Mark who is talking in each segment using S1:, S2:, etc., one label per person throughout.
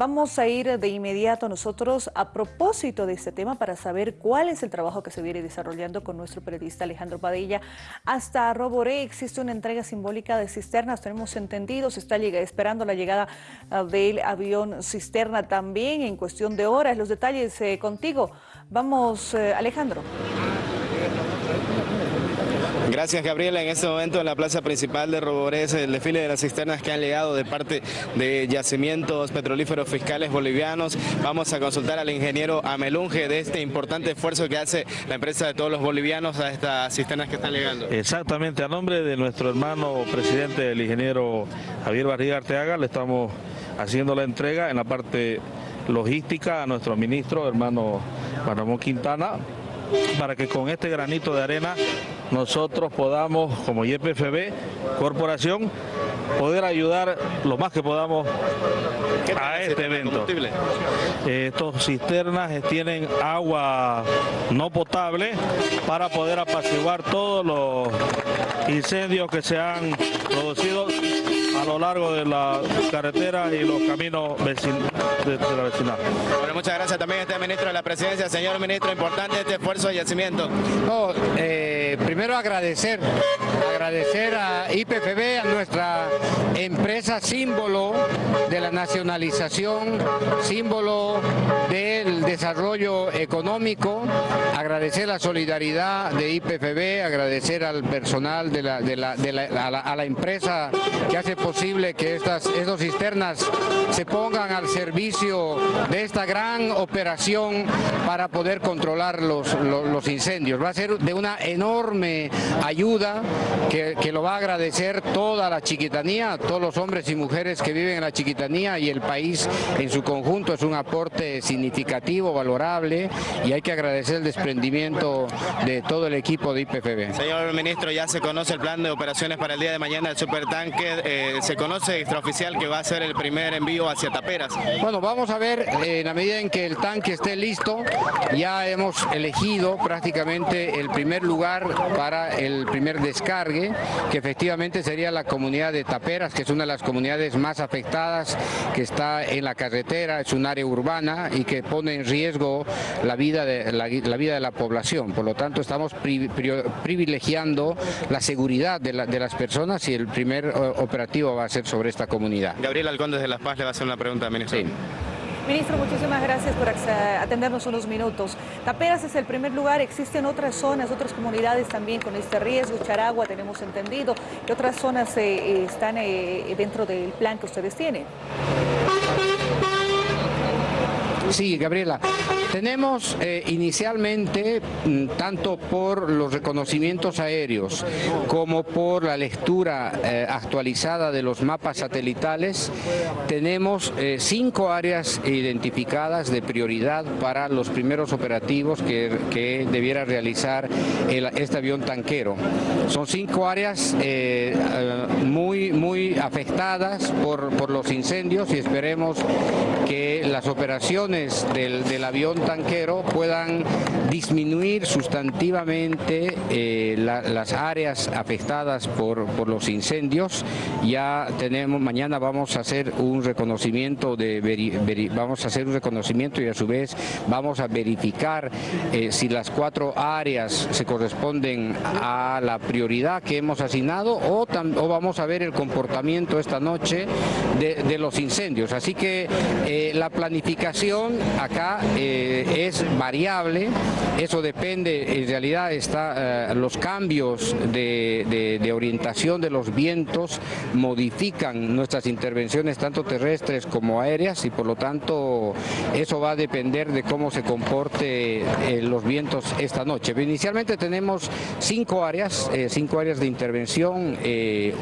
S1: Vamos a ir de inmediato nosotros a propósito de este tema para saber cuál es el trabajo que se viene desarrollando con nuestro periodista Alejandro Padilla. Hasta Roboré existe una entrega simbólica de cisternas, tenemos entendido, se está esperando la llegada ah, del avión cisterna también en cuestión de horas. Los detalles eh, contigo. Vamos, eh, Alejandro.
S2: Gracias Gabriela. En este momento en la plaza principal de Roborés, el desfile de las cisternas que han llegado de parte de yacimientos petrolíferos fiscales bolivianos. Vamos a consultar al ingeniero Amelunge de este importante esfuerzo que hace la empresa de todos los bolivianos a estas cisternas que están llegando.
S3: Exactamente, a nombre de nuestro hermano presidente, el ingeniero Javier Barriga Arteaga, le estamos haciendo la entrega en la parte logística a nuestro ministro, hermano Juan Quintana, para que con este granito de arena nosotros podamos, como YPFB, corporación, poder ayudar lo más que podamos a este evento. Estos cisternas tienen agua no potable para poder apaciguar todos los incendios que se han producido a lo largo de la carretera y los caminos de, la vecindad.
S2: Bueno, muchas gracias también a este ministro de la presidencia. Señor ministro, importante este esfuerzo de yacimiento.
S4: Eh, primero agradecer, agradecer a IPFB, a nuestra empresa símbolo de la nacionalización, símbolo del desarrollo económico, agradecer la solidaridad de IPFB, agradecer al personal de la, de la, a, la, empresa que hace posible que estas estos cisternas se pongan al servicio de esta gran operación para poder controlar los, los, incendios. Va a ser de una enorme ayuda que, que lo va a agradecer toda la chiquitanía, todos los hombres y mujeres que viven en la chiquitanía y el país en su conjunto. Es un aporte significativo, valorable y hay que agradecer el desprendimiento de todo el equipo de IPFB.
S2: Señor ministro, ya se conoce el plan de operaciones para el día de mañana del supertanque. Eh, se conoce extraoficial que va a ser el primer envío hacia Taperas.
S4: Bueno, vamos a ver en la medida en que el tanque esté listo, ya hemos elegido prácticamente el primer lugar para el primer descargue, que efectivamente sería la comunidad de Taperas, que es una de las comunidades más afectadas, que está en la carretera, es un área urbana y que pone en riesgo la vida de la, vida de la población. Por lo tanto, estamos privilegiando la seguridad de, de las personas y el primer eh, operativo va a ser sobre esta comunidad.
S2: Gabriel Alconde de Las Paz le va a hacer una pregunta, ministro. Sí.
S1: Ministro, muchísimas gracias por atendernos unos minutos. Taperas es el primer lugar, existen otras zonas, otras comunidades también con este riesgo, Charagua tenemos entendido, ¿qué otras zonas eh, están eh, dentro del plan que ustedes tienen?
S4: Sí, Gabriela. Tenemos eh, inicialmente, mm, tanto por los reconocimientos aéreos como por la lectura eh, actualizada de los mapas satelitales, tenemos eh, cinco áreas identificadas de prioridad para los primeros operativos que, debiera realizar este avión tanquero. Son cinco áreas muy, muy afectadas por, por los incendios y esperemos que las operaciones del, del avión tanquero puedan disminuir sustantivamente eh, las áreas afectadas por, por, los incendios. Ya tenemos, mañana vamos a hacer un reconocimiento de vamos a hacer un reconocimiento y a su vez vamos a verificar eh, si las cuatro áreas se corresponden a la prioridad que hemos asignado o, o vamos a ver el comportamiento esta noche de, los incendios. Así que eh, la planificación acá es variable, eso depende, en realidad está, eh, los cambios de, orientación de los vientos modifican nuestras intervenciones tanto terrestres como aéreas y por lo tanto eso va a depender de cómo se comporte eh, los vientos esta noche. inicialmente tenemos cinco áreas, eh, cinco áreas de intervención,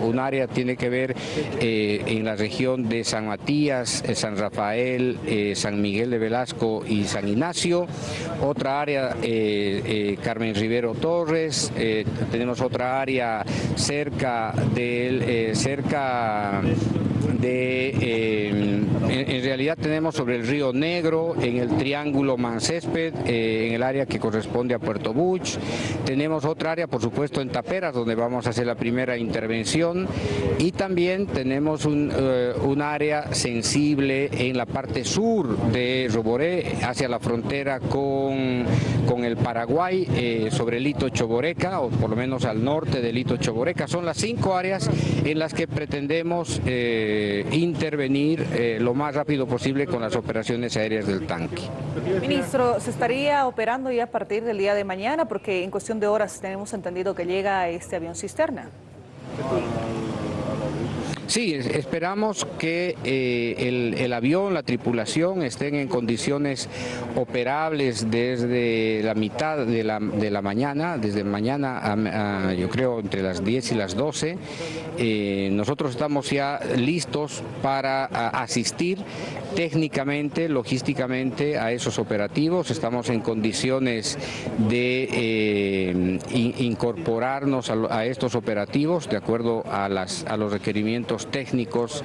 S4: un área tiene que ver en la región de San Matías, San Rafael, San Miguel de Velasco y San Ignacio, otra área eh, eh, Carmen Rivero Torres, eh, tenemos otra área cerca del cerca de en, realidad tenemos sobre el río Negro, en el triángulo Mancésped, eh, en el área que corresponde a Puerto Buch. Tenemos otra área, por supuesto, en Taperas, donde vamos a hacer la primera intervención. Y también tenemos un, eh, un área sensible en la parte sur de Roboré, hacia la frontera con, con el Paraguay, eh, sobre el Lito Choboreca, o por lo menos al norte del Lito Choboreca. Son las cinco áreas en las que pretendemos intervenir lo más rápido posible con las operaciones aéreas del tanque.
S1: Ministro, ¿se estaría operando ya a partir del día de mañana? Porque en cuestión de horas tenemos entendido que llega este avión cisterna.
S4: Sí, esperamos que eh, el, avión, la tripulación estén en condiciones operables desde la mitad de la, mañana, desde mañana yo creo entre las 10 y las 12. Eh, nosotros estamos ya listos para asistir técnicamente, logísticamente a esos operativos, estamos en condiciones de eh, incorporarnos a, estos operativos de acuerdo a, las, a los requerimientos técnicos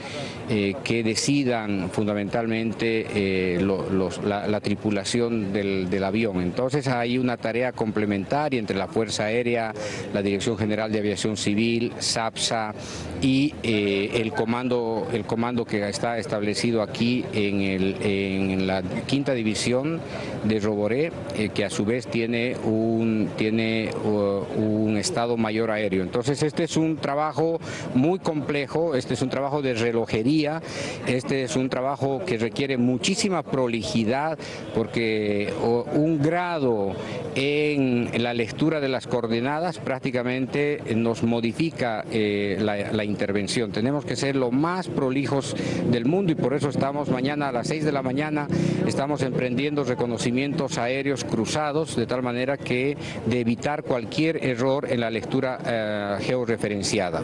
S4: eh, que decidan fundamentalmente eh, la, tripulación del, avión. Entonces hay una tarea complementaria entre la Fuerza Aérea, la Dirección General de Aviación Civil, SAPSA y el, comando, el comando que está establecido aquí en, el, en la quinta división de Roboré, que a su vez tiene un, tiene, un Estado Mayor Aéreo. Entonces este es un trabajo muy complejo, este es un trabajo de relojería, este es un trabajo que requiere muchísima prolijidad porque un grado en la lectura de las coordenadas prácticamente nos modifica eh, la, intervención. Tenemos que ser lo más prolijos del mundo y por eso estamos mañana a las 6 de la mañana, estamos emprendiendo reconocimientos aéreos cruzados de tal manera que de evitar cualquier error en la lectura eh, georreferenciada.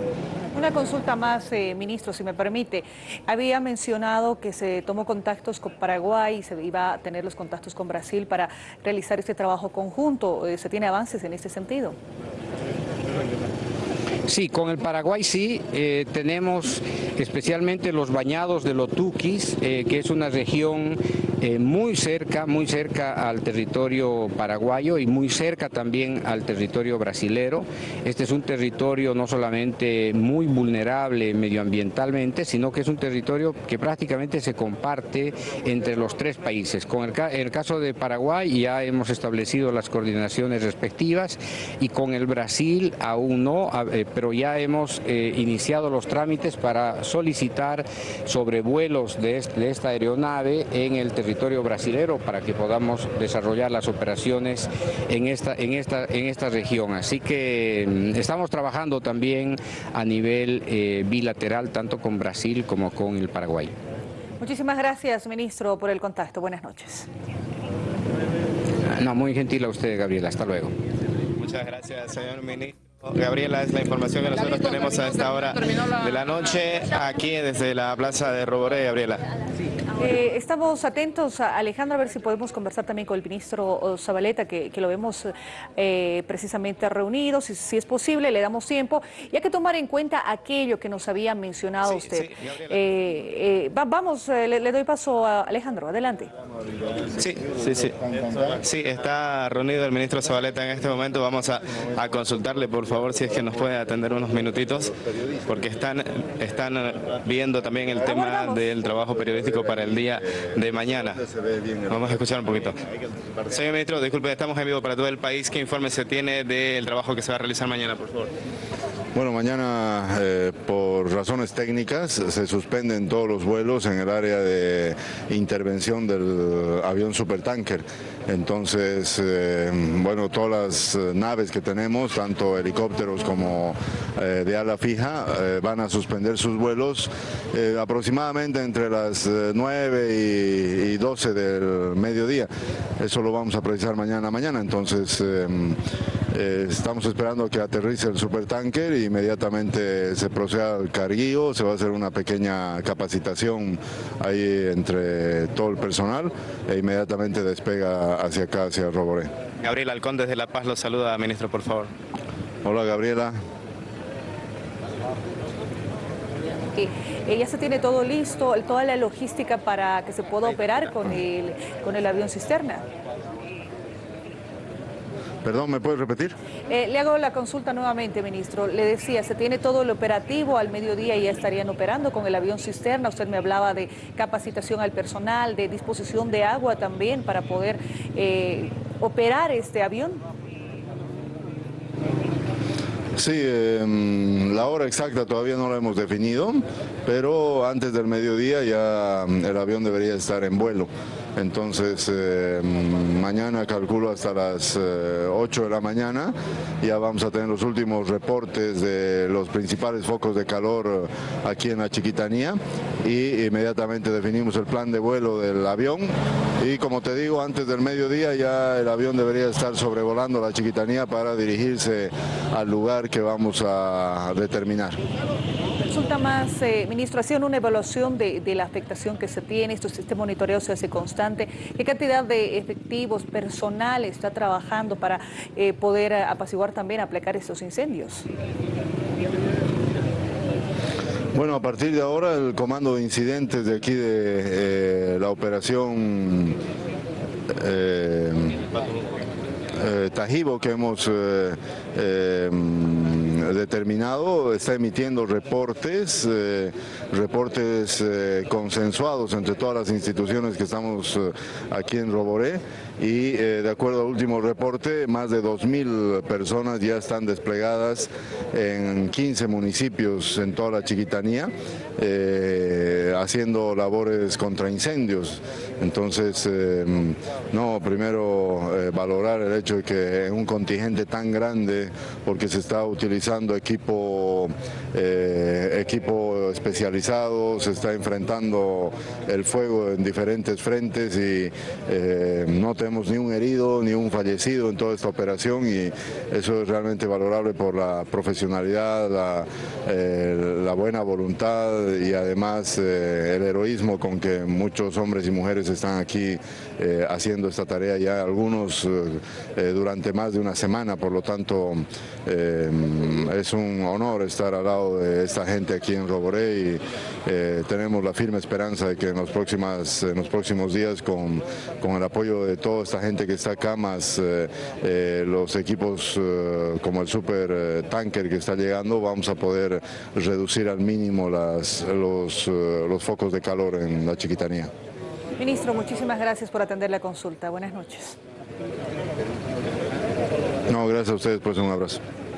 S1: Una consulta más, eh, ministro, si me permite. Había mencionado que se tomó contactos con Paraguay y se iba a tener los contactos con Brasil para realizar este trabajo conjunto. Eh, ¿Se tiene avances en este sentido?
S4: Sí, con el Paraguay sí, eh, tenemos especialmente los bañados de Lotuquis, eh, que es una región eh, muy cerca, muy cerca al territorio paraguayo y muy cerca también al territorio brasilero. Este es un territorio no solamente muy vulnerable medioambientalmente, sino que es un territorio que prácticamente se comparte entre los tres países. Con el, el caso de Paraguay ya hemos establecido las coordinaciones respectivas y con el Brasil aún no, pero ya hemos eh, iniciado los trámites para solicitar sobrevuelos de, de esta aeronave en el territorio brasilero para que podamos desarrollar las operaciones en esta, en esta, en esta región. Así que mm, estamos trabajando también a nivel eh, bilateral, tanto con Brasil como con el Paraguay.
S1: Muchísimas gracias, ministro, por el contacto. Buenas noches.
S4: No, muy gentil a usted, Gabriela. Hasta luego.
S2: Muchas gracias, señor ministro. Gabriela, es la información que nosotros tenemos a esta hora de la noche aquí desde la plaza de Roboré, Gabriela.
S1: Eh, estamos atentos, a Alejandro, a ver si podemos conversar también con el ministro Zabaleta, que, lo vemos eh, precisamente reunido, si, es posible, le damos tiempo, y hay que tomar en cuenta aquello que nos había mencionado usted. Eh, vamos, le, doy paso a Alejandro, adelante.
S2: Sí, sí, sí. Sí, está reunido el ministro Zabaleta en este momento, vamos a, consultarle, por favor, si es que nos puede atender unos minutitos, porque están, están viendo también el tema del trabajo periodístico para el día de mañana. Vamos a escuchar un poquito. Señor ministro, disculpe, estamos en vivo para todo el país. ¿Qué informe se tiene del trabajo que se va a realizar mañana, por favor?
S5: Bueno, mañana eh, por razones técnicas se suspenden todos los vuelos en el área de intervención del avión supertanker. Entonces, eh, bueno, todas las naves que tenemos, tanto helicópteros como eh, de ala fija, van a suspender sus vuelos aproximadamente entre las 9 y, y, 12 del mediodía. Eso lo vamos a precisar mañana mañana. Entonces, eh, estamos esperando que aterrice el supertanker e inmediatamente se proceda al carguío, se va a hacer una pequeña capacitación ahí entre todo el personal e inmediatamente despega hacia acá, hacia Roboré.
S2: Gabriela Alcón desde La Paz lo saluda, ministro, por favor.
S5: Hola Gabriela.
S1: que ya se tiene todo listo, toda la logística para que se pueda operar con el, con el avión cisterna.
S5: Perdón, ¿me puedes repetir?
S1: Eh, le hago la consulta nuevamente, ministro. Le decía, se tiene todo el operativo, al mediodía ya estarían operando con el avión cisterna. Usted me hablaba de capacitación al personal, de disposición de agua también para poder eh, operar este avión.
S5: Sí, em, la hora exacta todavía no la hemos definido, pero antes del mediodía ya em, el avión debería estar en vuelo. Entonces, em, mañana calculo hasta las 8 eh, de la mañana, ya vamos a tener los últimos reportes de los principales focos de calor aquí en la Chiquitanía. Y inmediatamente definimos el plan de vuelo del avión. Y como te digo, antes del mediodía ya el avión debería estar sobrevolando la Chiquitanía para dirigirse al lugar que vamos a determinar.
S1: Resulta más, eh, ministro, haciendo una evaluación de, la afectación que se tiene, este monitoreo se hace constante, ¿qué cantidad de efectivos, personal está trabajando para eh, poder apaciguar también, aplicar estos incendios?
S5: Bueno, a partir de ahora el comando de incidentes de aquí de eh, la operación eh, Tajibo que hemos determinado está emitiendo reportes, reportes consensuados entre todas las instituciones que estamos aquí en Roboré y eh, de acuerdo al último reporte, más de 2.000 personas ya están desplegadas en 15 municipios en toda la Chiquitanía, eh, haciendo labores contra incendios. Entonces, eh, no, primero valorar el hecho de que en un contingente tan grande, porque se está utilizando equipo, equipo especializado, se está enfrentando el fuego en diferentes frentes y no tenemos ni un herido ni un fallecido en toda esta operación y eso es realmente valorable por la profesionalidad, la, eh, buena voluntad y además eh, el heroísmo con que muchos hombres y mujeres están aquí eh, haciendo esta tarea ya, algunos durante más de una semana, por lo tanto es un honor estar al lado de esta gente aquí en Roboré y tenemos la firme esperanza de que en los, próximas, en los próximos días con, con el apoyo de toda esta gente que está acá, más eh, eh, los equipos eh, como el super tanker que está llegando, vamos a poder reducir al mínimo las, los, los focos de calor en la chiquitanía.
S1: Ministro, muchísimas gracias por atender la consulta. Buenas noches.
S5: No, gracias a ustedes, pues un abrazo.